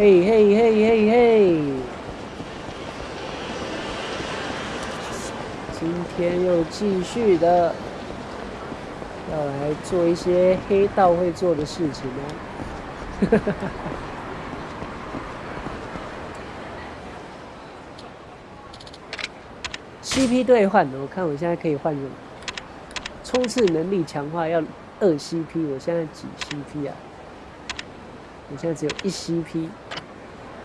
嘿嘿嘿嘿嘿！今天又继续的要来做一些黑道会做的事情哦。CP 兑换，我看我现在可以换什么？冲刺能力强化要二 CP，我现在几 CP 啊？我现在只有一 CP。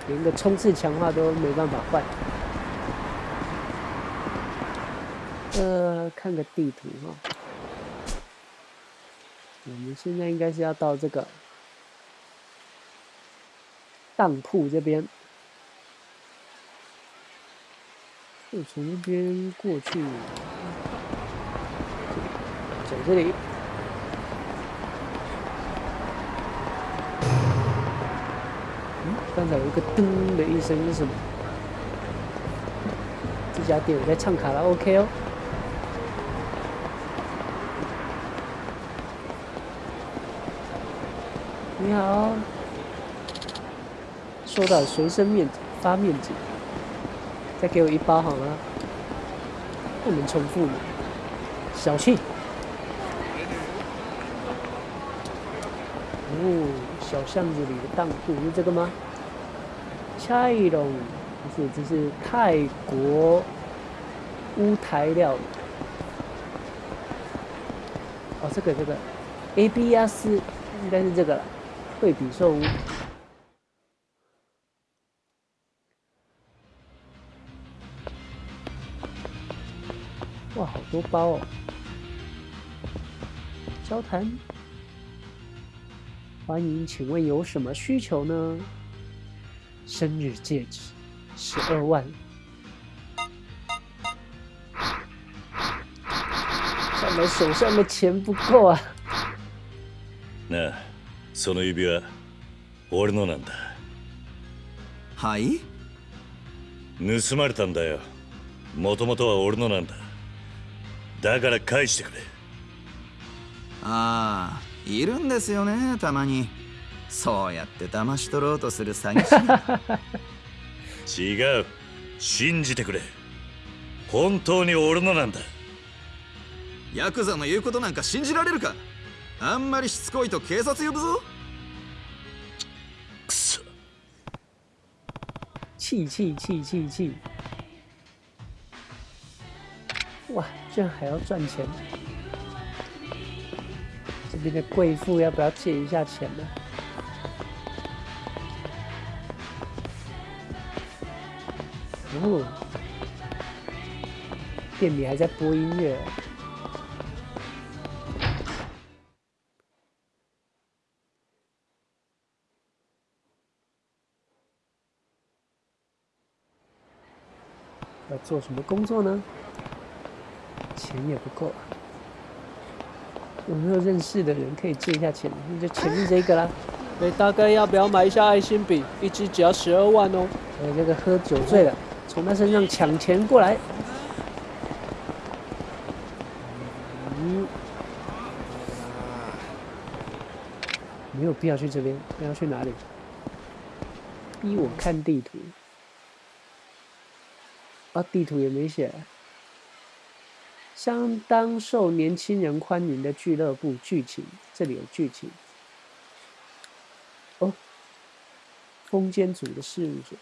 连个冲刺强化都没办法换。呃，看个地图哈，我们现在应该是要到这个当铺这边，就从这边过去，走这里。刚才有一个噔的一声是什么？这家店我在唱卡拉 OK 哦。你好，收到随身面纸发面纸，再给我一包好吗？不能重复嘛，小气。哦，小巷子里的当铺是这个吗？菜龙，不是，这是泰国乌台料理。哦，这个这个，A B S 应该是这个了，惠比寿屋。哇，好多包哦！交谈，欢迎，请问有什么需求呢？生日戒指，十二万。看来手上的钱不够啊。那，その指輪、俺のなんだ？はい？盗まれたんだよ。もともとは俺のなんだ。だから返してくれ。ああ、いるんですよね、たまに。そうやって騙し取ろうとする詐欺師。違う。信じてくれ。本当に俺のなんだ。ヤクザの言うことなんか信じられるか？あんまりしつこいと警察呼ぶぞ。くそ。气气气气气！哇，居然还要赚钱！这边的贵妇要不要借一下钱呢？哦，店里还在播音乐。要做什么工作呢？钱也不够，有没有认识的人可以借一下钱？那就前面这个啦。哎，大概要不要买一下爱心笔？一支只要十二万哦。哎，这个喝酒醉了。从他身上抢钱过来，嗯，没有必要去这边，要去哪里？逼我看地图，啊，地图也没写。相当受年轻人欢迎的俱乐部剧情，这里有剧情。哦，风间组的事务所。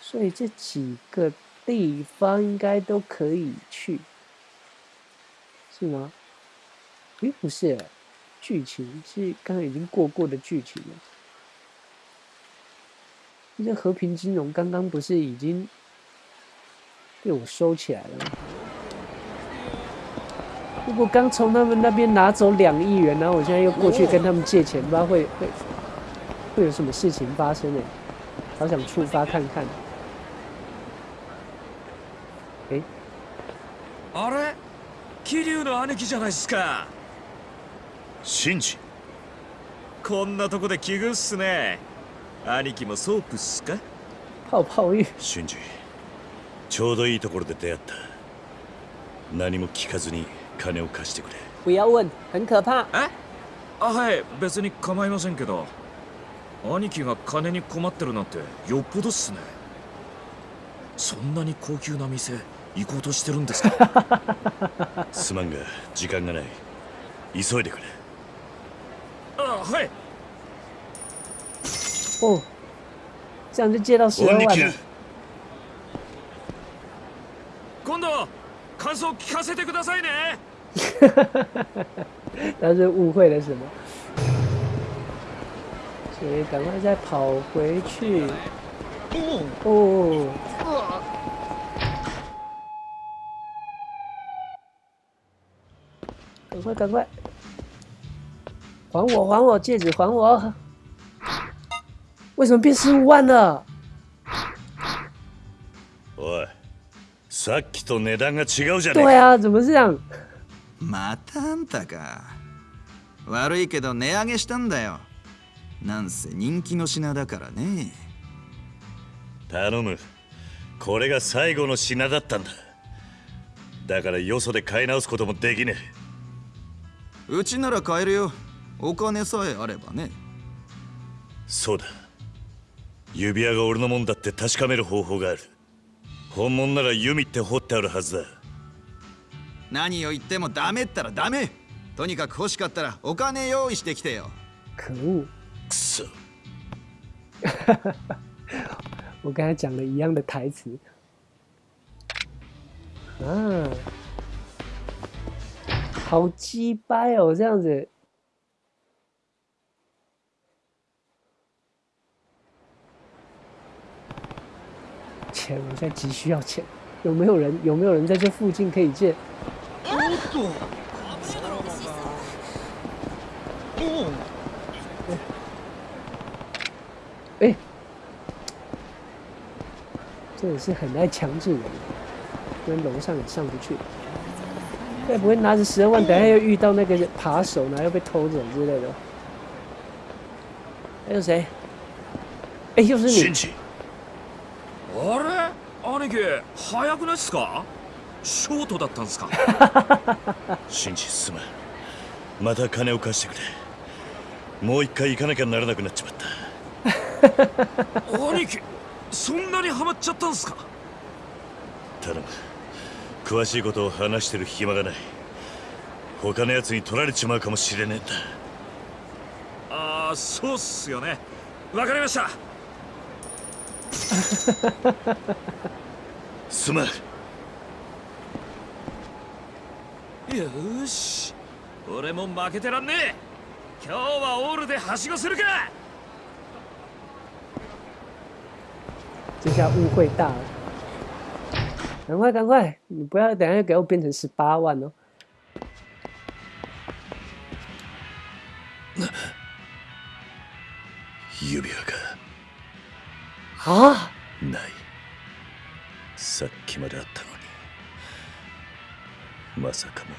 所以这几个地方应该都可以去，是吗？诶，不是，剧情是刚刚已经过过的剧情了。这和平金融刚刚不是已经被我收起来了吗？如果刚从他们那边拿走两亿元，然后我现在又过去跟他们借钱，不知道会会会有什么事情发生呢？好想触发看看。あれ桐生の兄貴じゃないっすかシンジこんなとこで奇遇っすね兄貴もソープっすか泡泡浴シンジ ちょうどいいところで出会った。何も聞かずに金を貸してくれ。不要问很可怕え？あはい。別に構いませんけど。兄貴が金に困ってるなんてよっぽどっすね。そんなに高級な店行こうとしてるんですか？すまんが時間がない。急いでくれ。あはい。哦，这样就借到十二万了。感想聞かせてくださいね他是误会了什么？所以赶快再跑回去。哦，赶快赶快，还我还我戒指还我！为什么变十五万了？ さっきと値段が違うじゃねえ对啊，怎么这样？またあんたか。悪いけど値上げしたんだよ。なんせ人気の品だからね。頼む。これが最後の品だったんだ。だからよそで買い直すこともできねえ。うちなら買えるよ。お金さえあればね。そうだ。指輪が俺のもんだって確かめる方法がある本物なら弓って掘ってあるはずだ何を言ってもダメったらダメとにかく欲しかったらお金用意してきてよ！くそ 我刚才讲了一样的台词。啊，好鸡掰哦，这样子。钱，我现在急需要钱，有没有人？有没有人在这附近可以借？哎，这也是很爱强制人，跟楼上也上不去。该不会拿着十二万，等下又遇到那个扒手，然后又被偷走之类的？还有谁？哎，又是你！兄貴早くないっすか？ショートだったんすか？シンジすまんまた金を貸してくれ。もう一回行かなきゃならなくなっちまった。兄貴そんなにハマっちゃったんすか？頼む。詳しいことを話してる暇がない。他のやつに取られちまうかもしれねえんだ。ああそうっすよね。わかりましたすまんよーし。俺も負けてらんねえ。今日はオールではしごするか。这下误会大了。赶快赶快，你不要等下又给我变成十八万哦！指輪啊，がないさっきまであったのに。まさかもう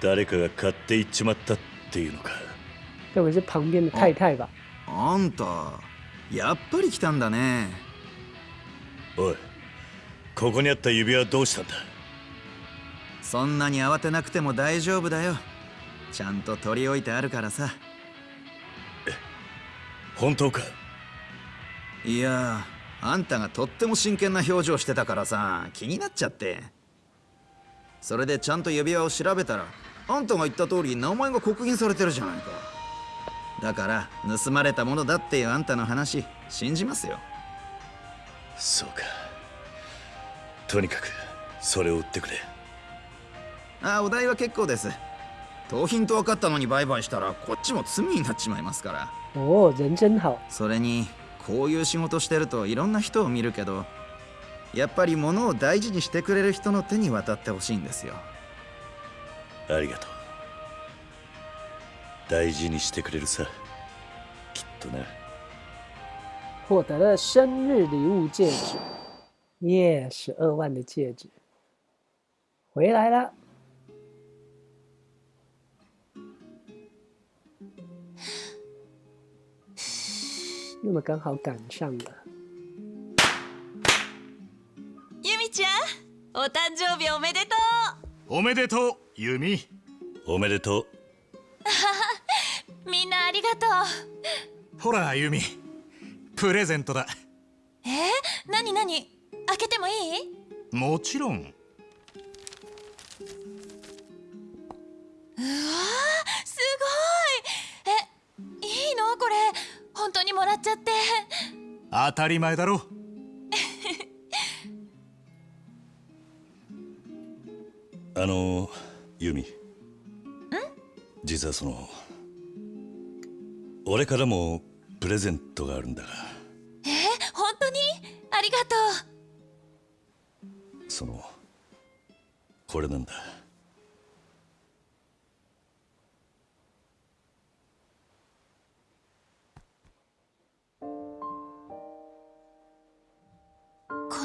誰かが買っていっちまったっていうのか。该不会是旁边的太太吧？あんたやっぱり来たんだね。おいここにあった指輪はどうしたんだ？そんなに慌てなくても大丈夫だよ。ちゃんと取り置いてあるからさ。本当か？いやあんたがとっても真剣な表情してたからさ気になっちゃって。それでちゃんと指輪を調べたらあんたが言った通り名前が刻印されてるじゃないか。だから盗まれたものだっていうあんたの話信じますよ。そうか。とにかくそれを売ってくれ。あお代は結構です。盗品と分かったのに売買したらこっちも罪になっちまいますから。哦，人真好。それにこういう仕事してるといろんな人を見るけどやっぱり物を大事にしてくれる人の手に渡ってほしいんですよ。ありがとう。大事にしてくれるさ。きっとな。获得了生日礼物戒指，耶，十二万的戒指，回来了。那么刚好赶上了，ゆみちゃんお誕生日おめでとう。おめでとうユミおめでとう。みんなありがとう。ほらユミプレゼントだ。えー、なになに？開けてもいい？もちろん。うわーすごい。えいいの？これ本当にもらっちゃって。当たり前だろ。あのユミ実はその俺からもプレゼントがあるんだが。え本当に？ありがとそのこれなんだ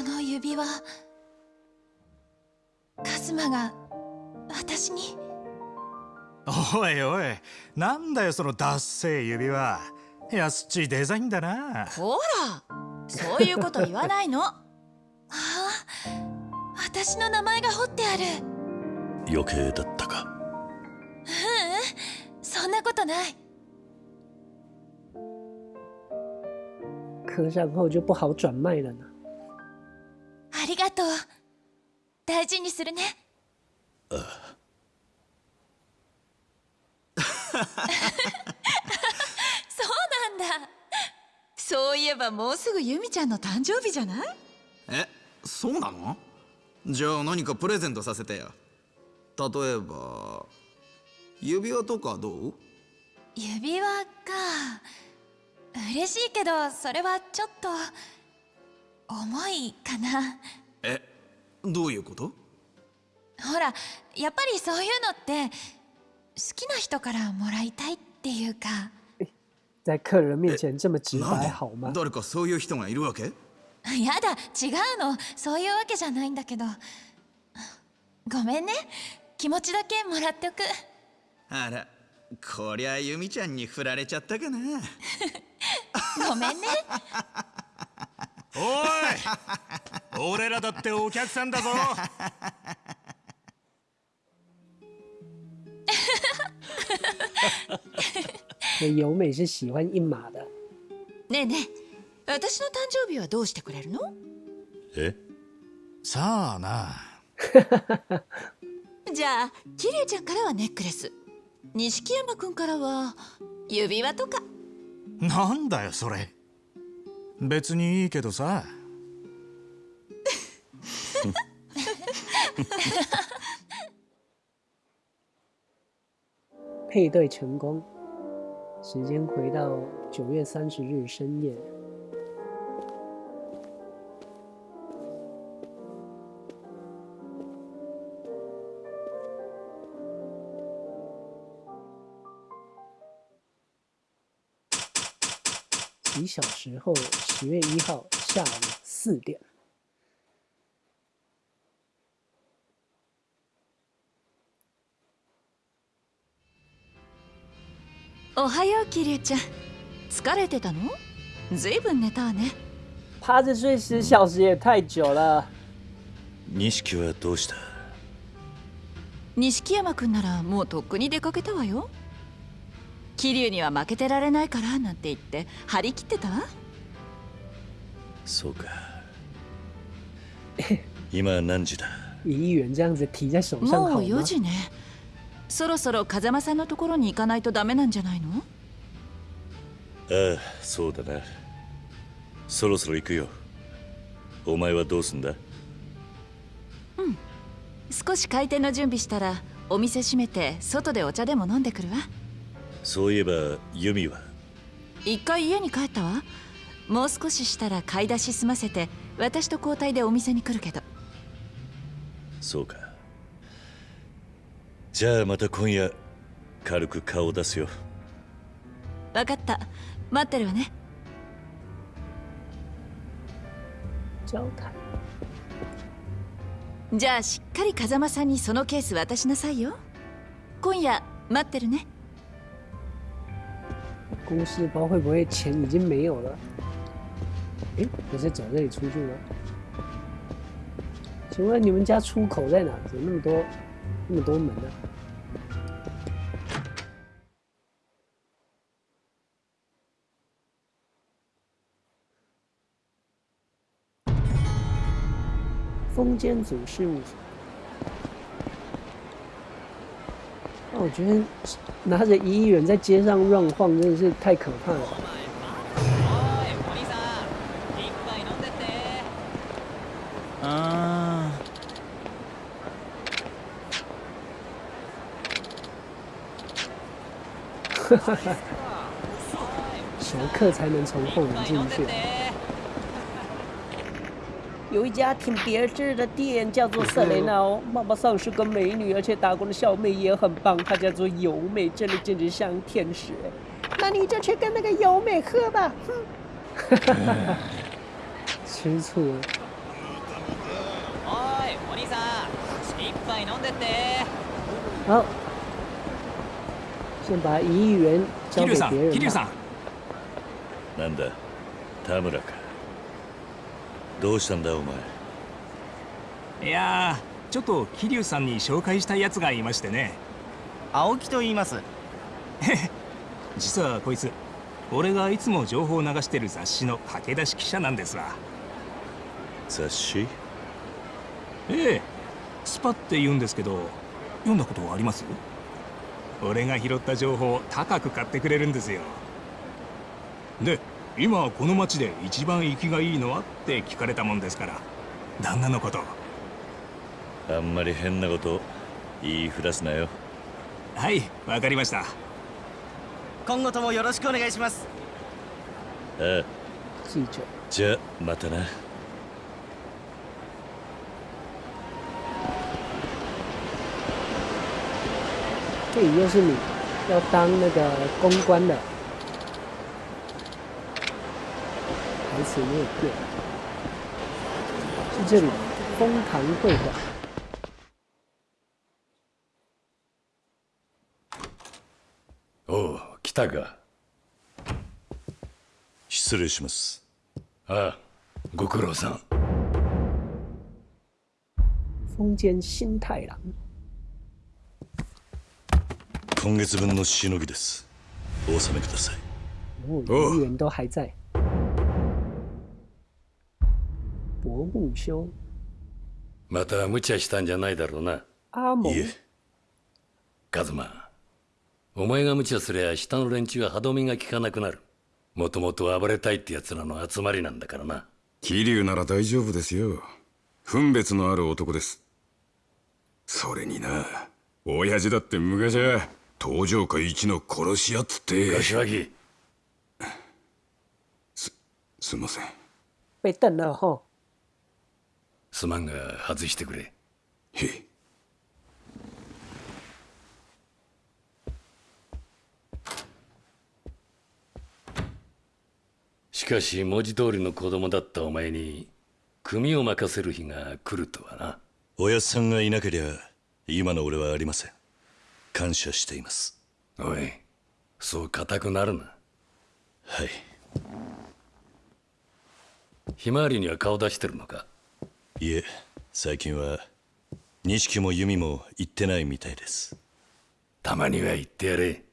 この指輪カズマが私に。おいおいなんだよそのダッセー指輪。安っちいデザインだな。ほらそういうこと言わないの。ああ私の名前が彫ってある。余計だったか。そんなことない。刻上后就不好转卖了呢。ありがとう。大事にするね。そうなんだ。そういえばもうすぐユミちゃんの誕生日じゃない？えそうなの？じゃあ何かプレゼントさせてよ例えば指輪とかどう？指輪か。嬉しいけどそれはちょっと重いかな。えどういうこと？ほらやっぱりそういうのって好きな人からもらいたいっていうか。在客人面前这么直なんで白好吗？誰かそういう人がいるわけ？やだ違うの。そういうわけじゃないんだけど。ごめんね。気持ちだけもらっておく。あらこりゃユミちゃんに振られちゃったかな。ごめんねおい。俺らだってお客さんだぞ。那由美是喜欢硬马的，ねえねえ私の誕生日はどうしてくれるの？え？さあな。じゃあキリュウちゃんからはネックレス。錦山くんからは指輪とか。なんだよそれ別にいいけどさ配对成功。时间回到九月三十日深夜， 几小时后，十月一号下午四点。おはようキリュウちゃん疲れてたのずいぶん寝たわね趴着睡十小时也太久了。錦はどうした錦山くんならもうとっくに出かけたわよ 桐生には負けてられないからなんて言って張り切ってた？わそうか。今何時だ？一元这样子提在手上好もう4吗？時ね。そろそろ風間さんのところに行かないとダメなんじゃないの？ああそうだな。そろそろ行くよ。お前はどうすんだ？少し開店の準備したらお店閉めて外でお茶でも飲んでくるわそういえばユミは？一回家に帰ったわ。もう少ししたら買い出し済ませて私と交代でお店に来るけど。そうか。じゃあまた今夜軽く顔を出すよ。分かった。待ってるわね。じゃあしっかり風間さんにそのケース渡しなさいよ。今夜待ってるね公司包会不会钱已经没有了？哎，我是走这里出去吗？请问你们家出口在哪？怎么那么多那么多门呢、封建祖事务所。我觉得拿着一亿元在街上乱晃，真的是太可怕了。あ熟客才能从后门进去。有一家挺别致的店，叫做瑟雷娜哦，妈妈桑是个美女，而且打工的小妹也很棒，她叫做由美，真的简直像天使哎。那你就去跟那个由美喝吧，哼！吃醋了。好，先把一亿元交给别人吧。なんだ田村か どうしたんだお前？いやーちょっと桐生さんに紹介したいやつがいましてね。青木と言います。実はこいつ俺がいつも情報を流してる雑誌の駆け出し記者なんですわ。雑誌？ええスパって言うんですけど読んだことあります？俺が拾った情報を高く買ってくれるんですよ。で今この町で一番生きがいいのは？って聞かれたもんですから。旦那のこと。あんまり変なこと言いふらすなよ。はいわかりました。今後ともよろしくお願いします。ああ。记者，じゃあまたな。这里又是你要当那个公关的，台词没有变，是这里丰堂会馆。おう来たか失礼しますああご苦労さん丰间新太郎，今月分のしのぎですお納めください哦，哦议员都还在。 薄木修また無茶したんじゃないだろうな。阿蒙いえ。カズマお前が無茶すりゃ下の連中は歯止めが効かなくなる。もともと暴れたいって奴らの集まりなんだからな。桐生なら大丈夫ですよ。分別のある男です。それにな親父だって昔は東条会一の殺し屋っつって。柏木すんません。被瞪了吼。すまんが外してくれ。へい。しかし文字通りの子供だったお前に組を任せる日が来るとはな。おやっさんがいなけりゃ今の俺はありません。感謝しています。おいそう固くなるな。はい。ひまわりには顔出してるのか？いえ最近は錦も弓も行ってないみたいです。たまには言ってやれ。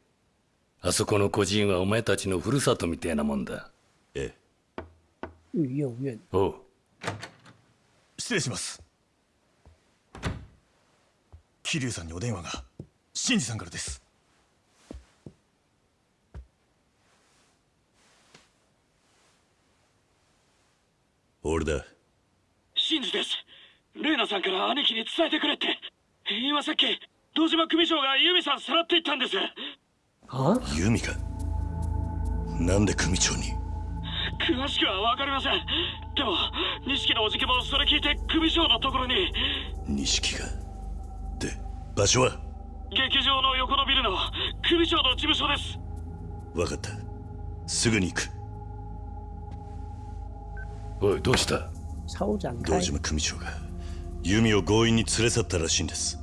あそこの孤児院はお前たちのふるさとみたいなもんだ。ええ。御用院おう。失礼します。桐生さんにお電話が。新次さんからです俺だ真司ですレイナさんから兄貴に伝えてくれって今さっき堂島組長がユミさんさらっていったんです。啊，弓かなんで組長に？詳しくは分かりません。でも錦のおじけもそれ聞いて組長のところに。錦が？で場所は？劇場の横のビルの組長の事務所です。分かった。すぐに行く。おいどうした？堂开，島組長が。弓を強引に連れ去ったらしいんです。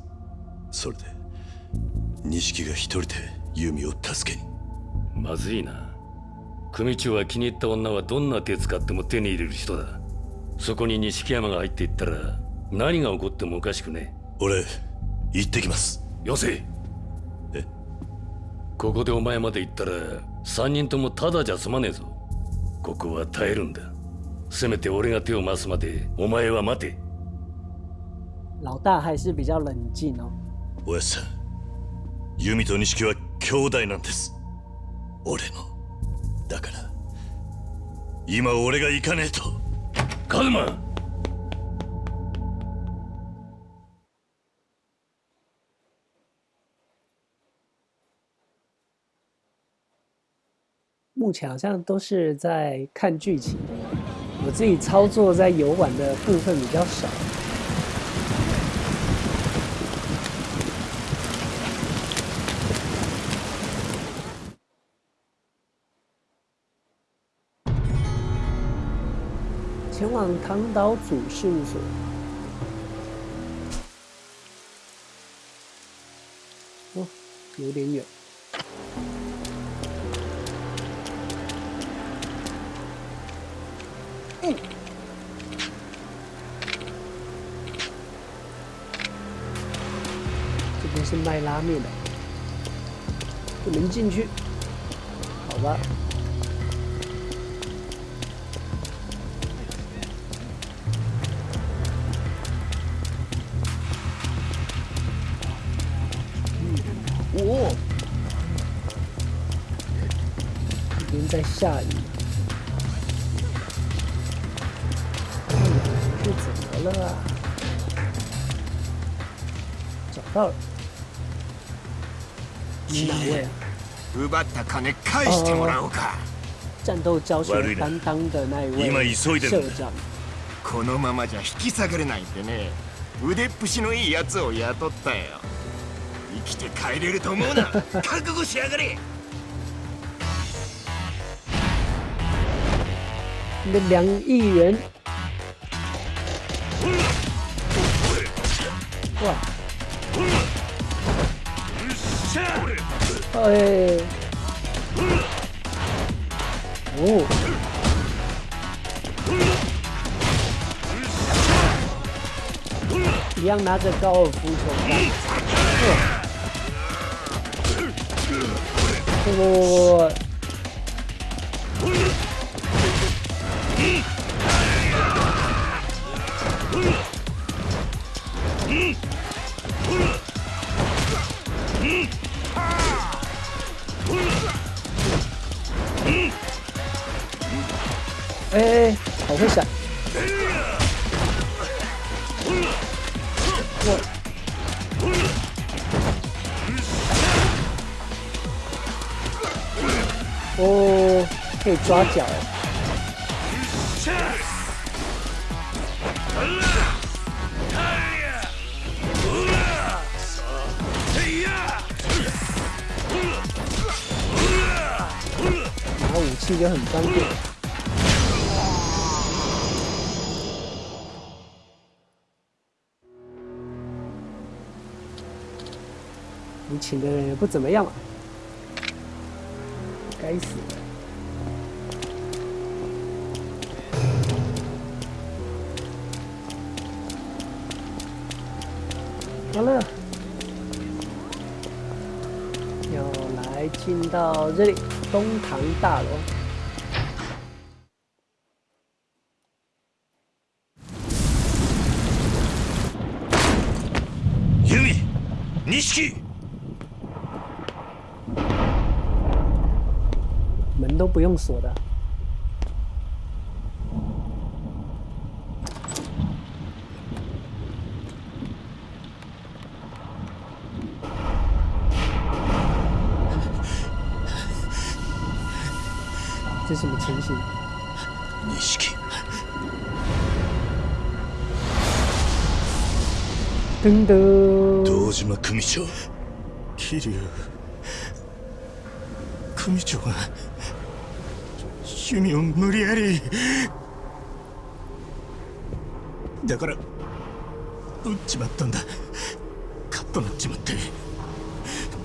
それで？錦が一人で弓を助けに。まずいな。組長は気に入った女はどんな手使っても手に入れる人だ。そこに錦山が入っていったら何が起こってもおかしくね。俺行ってきます。よせ。え？ここでお前まで行ったら三人ともただじゃ済まねえぞ。ここは耐えるんだ。せめて俺が手を回すまでお前は待て。老大还是比较冷静哦。おやさんユミと錦は兄弟なんです。俺の。だから今俺が行かねえと。カズマ目前好像都是在看剧情，我自己操作在游玩的部分比较少。唐岛组事务所。哦，有点远。这边是卖拉面的，不能进去。好吧。这边在下雨。是怎么了啊？找到了。你哪位啊？奪った金返してもらおうか。战斗教学担当的那一位社长。このままじゃ引き下がれないんでね。腕っぷしのいいやつを雇ったよ。生きて帰れると思うな覚悟しやがれ的两亿元，哇！哎，哦，一样拿着高尔夫球。杆。不不不不！哎，好会闪！我。哦，可以抓脚。也很方便。你请的人也不怎么样嘛。该死！好了，要来进到这里东堂大楼。錦。门都不用锁的。这什么情形？錦。噔噔。堂島組長。桐生組長が。趣味を無理やりだから撃っちまったんだカッとなっちまって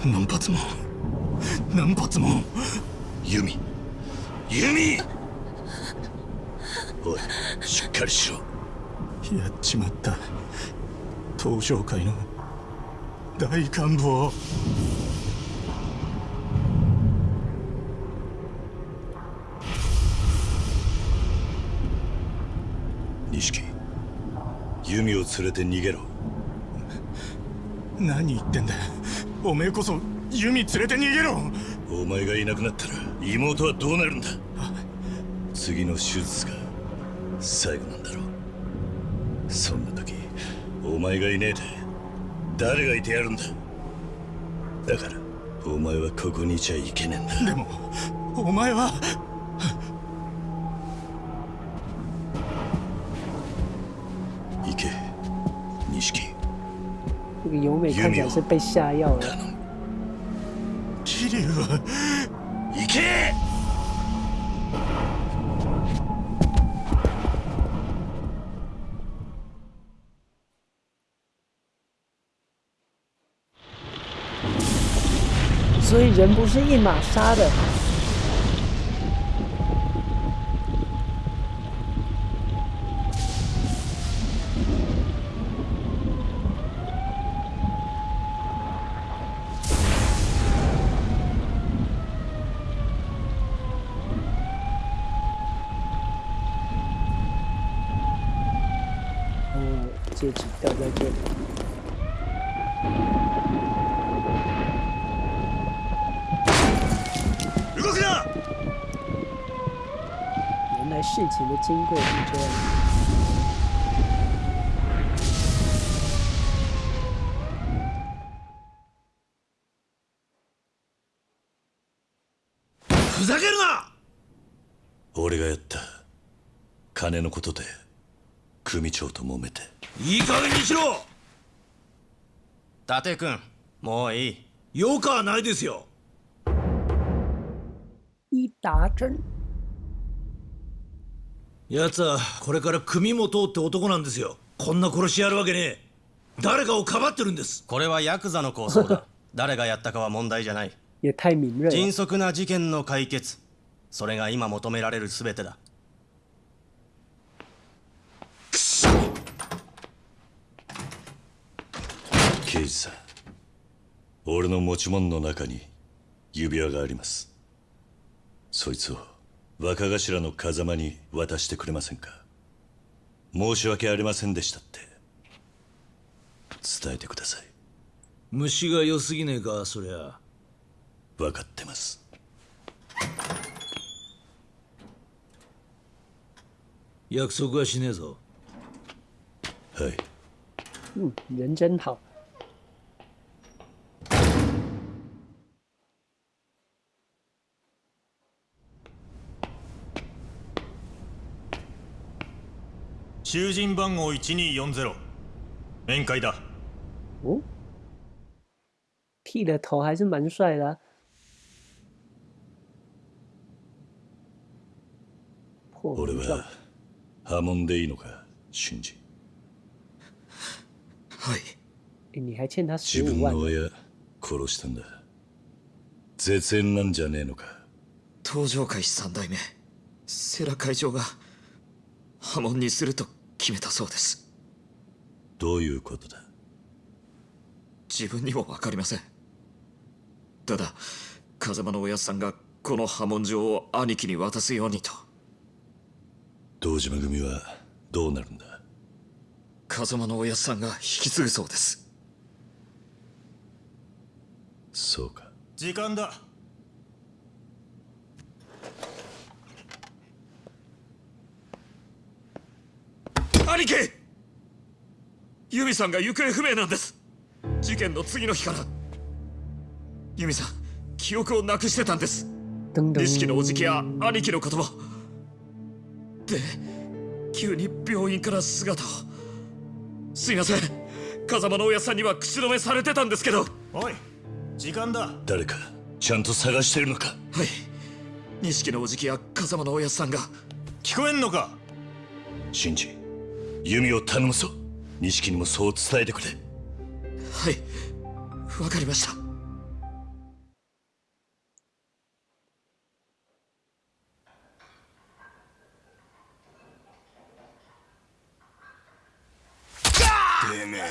何発も何発も弓弓おいしっかりしろやっちまった東商会の大幹部を弓を連れて逃げろ。何言ってんだおめえこそ弓連れて逃げろ。お前がいなくなったら妹はどうなるんだ。次の手術が最後なんだろう。そんな時お前がいねえで。誰がいてやるんだ。だからお前はここにいちゃいけねえんだ。でもお前は行け錦。这个由美看起来是被下药了。桐生は行け人不是一码杀的。哦，戒指掉在这里。動くな原来事情的经过是这样。ふざけるな俺がやった金のことで組長と揉めていい加減にしろ伊達君もういいよかはないですよ一打针。 奴はこれから組も通って男なんですよ。こんな殺しやるわけねえ。誰かをかばってるんです。これはヤクザの構想だ。誰がやったかは問題じゃない。迅。速な事件の解決。それが今求められる全てだ。刑事さん。俺の持ち物の中に指輪があります。そいつを若頭の風間に渡してくれませんか？申し訳ありませんでしたって。伝えてください。虫が良すぎねえかそりゃ。分かってます。約束はしねえぞ。はい。嗯，人真好。囚人番号1240面会だ。哦，剃了头还是蛮帅的、俺は波紋でいいのか俊二诶你还欠他十自分。の親殺したんだ。絶縁なんじゃねえのか。東上会三代目。世良会長が破門にすると決めたそうです。どういうことだ？自分にも分かりません。ただ風間のおやっさんがこの破門状を兄貴に渡すようにと。堂島組はどうなるんだ？風間のおやっさんが引き継ぐそうです。そうか。時間だ兄貴。ユミさんが行方不明なんです。事件の次の日から。ユミさん記憶をなくしてたんです。噔錦のおじ噔。きや兄貴の言葉。で急に病院から姿を。すいません。風間のおやっさんには口止めされてたんですけど。おい時間だ。誰かちゃんと探してるのか？はい。錦のおじきや風間のおやっさんが。聞こえんのか？真治弓を頼むぞ。錦にもそう伝えてくれ。はい。わかりました。てめえ。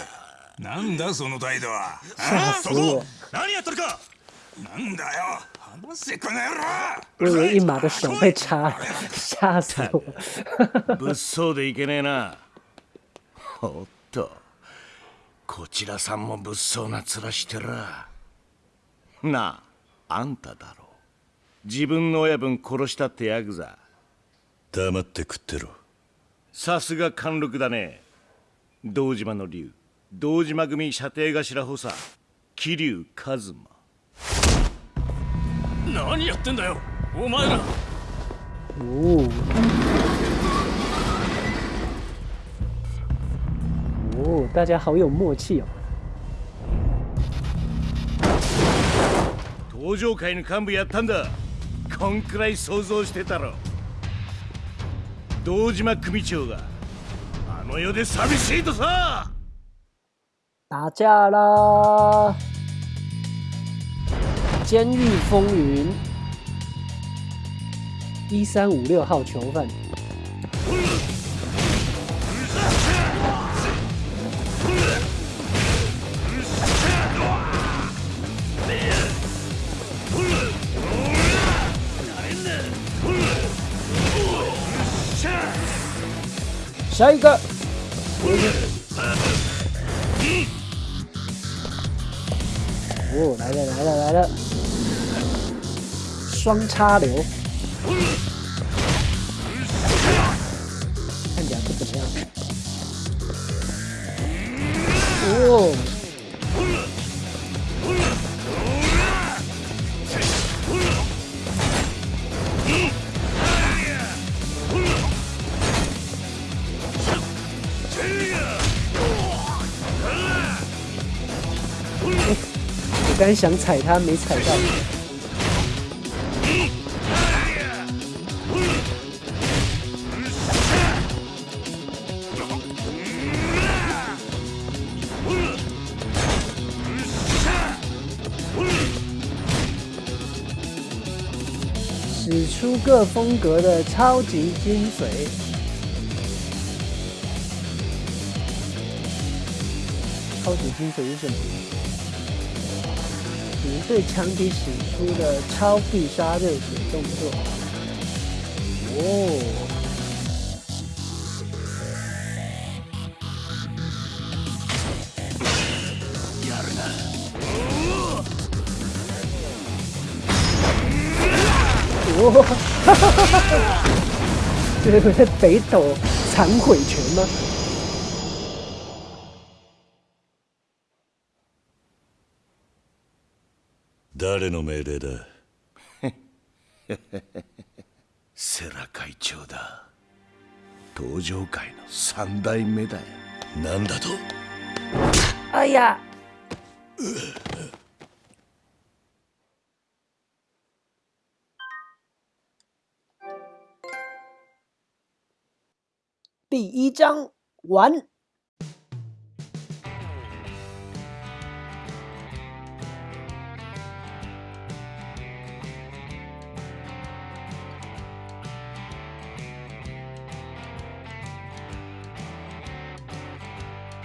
なんだその態度は。吓死我！何やっとるか。なんだよ。話せこの野郎。我以为一马的手被插了，吓死我！物騒でいけねえなおっと。こちらさんも物騒な面してら。なああんただろ自分の親分殺したってヤクザ黙って食ってろ。さすが貫禄だね。堂島の竜堂島組射程頭補佐。桐生一馬。何やってんだよお前ら。哦，哦，大家好有默契哦。登場会の幹部やったんだこんくらい想像してたろ堂島組長があの世で寂しいとさ打架啦！监狱风云，一三五六号囚犯。 下一个。哦，来了来了来了，双插流，看起来不怎么样。哦， 想踩他，没踩到。使出各风格的超级精髓。超级精髓是什么？只对强敌使出的超必杀热血动作。哦。やるな哦，哈哈哈哈哈！这不是北斗残毁拳吗？ 誰の命令だ？世良会長だ登場会の三代目だよなんだと？哎呀！第一章完。